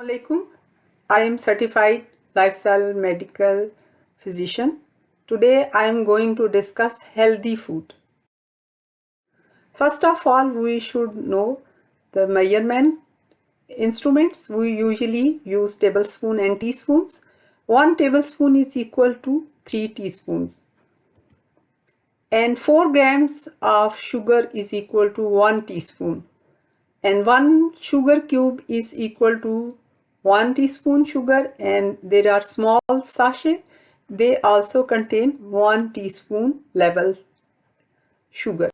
Assalamualaikum. I am certified lifestyle medical physician. Today I am going to discuss healthy food. First of all, we should know the measurement instruments. We usually use tablespoon and teaspoons. 1 tablespoon is equal to 3 teaspoons. And 4 grams of sugar is equal to 1 teaspoon. And 1 sugar cube is equal to 1 teaspoon sugar and there are small sachet. They also contain 1 teaspoon level sugar.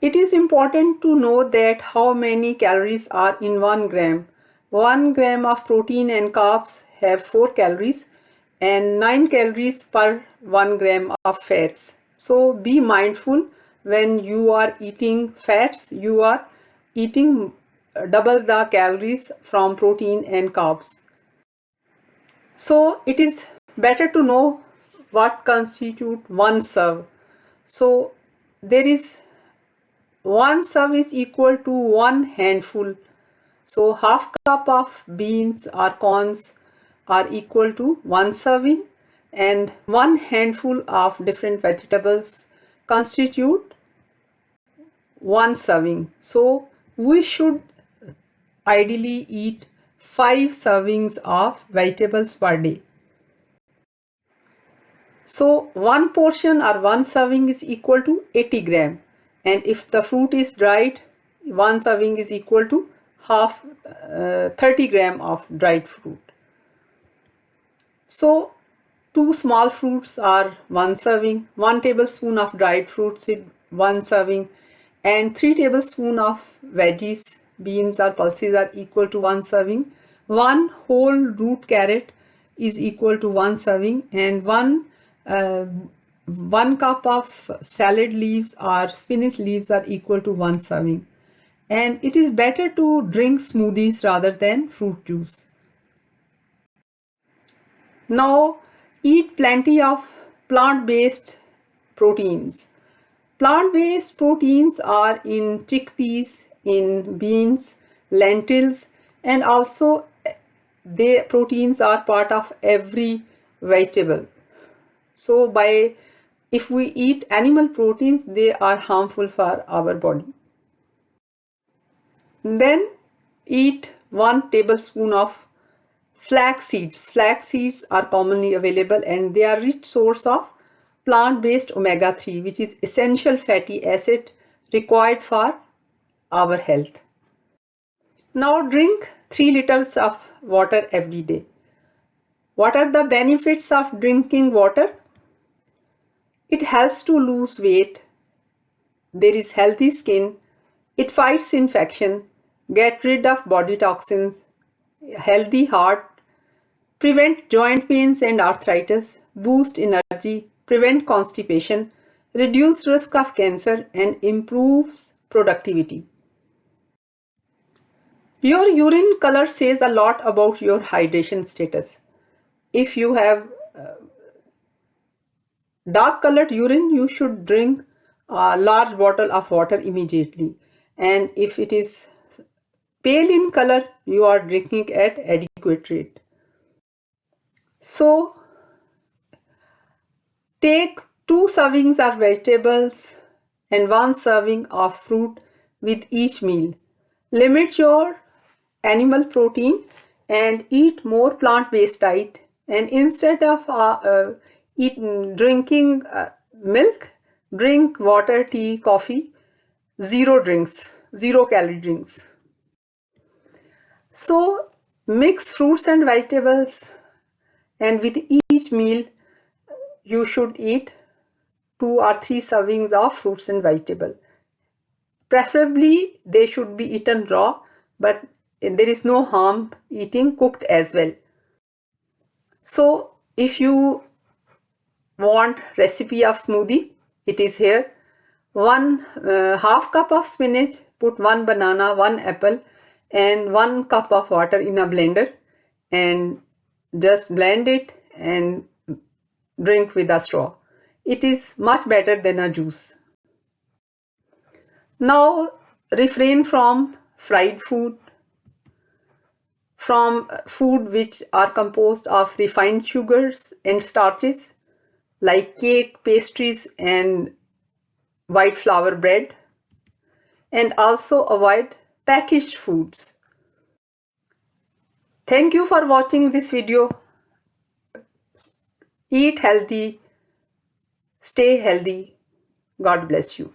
It is important to know that how many calories are in 1 gram. 1 gram of protein and carbs have 4 calories and 9 calories per 1 gram of fats. So be mindful when you are eating fats you are eating double the calories from protein and carbs. So it is better to know what constitute one serve. So there is one serve is equal to one handful. So half cup of beans or corns are equal to one serving and one handful of different vegetables constitute one serving. So we should ideally eat 5 servings of vegetables per day. So one portion or one serving is equal to 80 gram and if the fruit is dried one serving is equal to half uh, 30 gram of dried fruit. So two small fruits are one serving, one tablespoon of dried fruits is one serving and 3 tablespoon of veggies beans or pulses are equal to one serving. One whole root carrot is equal to one serving and one uh, one cup of salad leaves or spinach leaves are equal to one serving. And it is better to drink smoothies rather than fruit juice. Now eat plenty of plant-based proteins. Plant-based proteins are in chickpeas, in beans, lentils and also the proteins are part of every vegetable. So by if we eat animal proteins they are harmful for our body. Then eat 1 tablespoon of flax seeds. Flax seeds are commonly available and they are rich source of plant-based omega-3 which is essential fatty acid required for our health. Now drink 3 liters of water every day. What are the benefits of drinking water? It helps to lose weight. There is healthy skin. It fights infection, get rid of body toxins, healthy heart, prevent joint pains and arthritis, boost energy, prevent constipation, reduce risk of cancer and improves productivity. Your urine color says a lot about your hydration status. If you have uh, dark colored urine, you should drink a large bottle of water immediately. And if it is pale in color, you are drinking at adequate rate. So, take two servings of vegetables and one serving of fruit with each meal. Limit your animal protein and eat more plant-based diet and instead of uh, uh, eating, drinking uh, milk, drink water, tea, coffee, zero drinks, zero calorie drinks. So mix fruits and vegetables and with each meal you should eat two or three servings of fruits and vegetable. Preferably they should be eaten raw but there is no harm eating cooked as well. So if you want recipe of smoothie, it is here. One uh, half cup of spinach, put one banana, one apple and one cup of water in a blender and just blend it and drink with a straw. It is much better than a juice. Now refrain from fried food, from food which are composed of refined sugars and starches like cake, pastries and white flour bread and also avoid packaged foods. Thank you for watching this video. Eat healthy, stay healthy. God bless you.